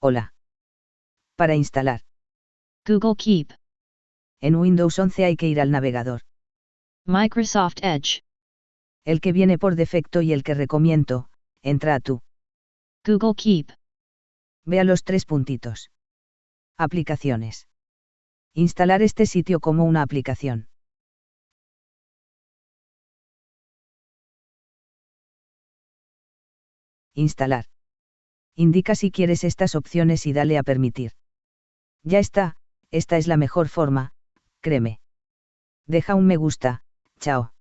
Hola. Para instalar. Google Keep. En Windows 11 hay que ir al navegador. Microsoft Edge. El que viene por defecto y el que recomiendo, entra a tu. Google Keep. Ve a los tres puntitos. Aplicaciones. Instalar este sitio como una aplicación. Instalar. Indica si quieres estas opciones y dale a permitir. Ya está, esta es la mejor forma, créeme. Deja un me gusta, chao.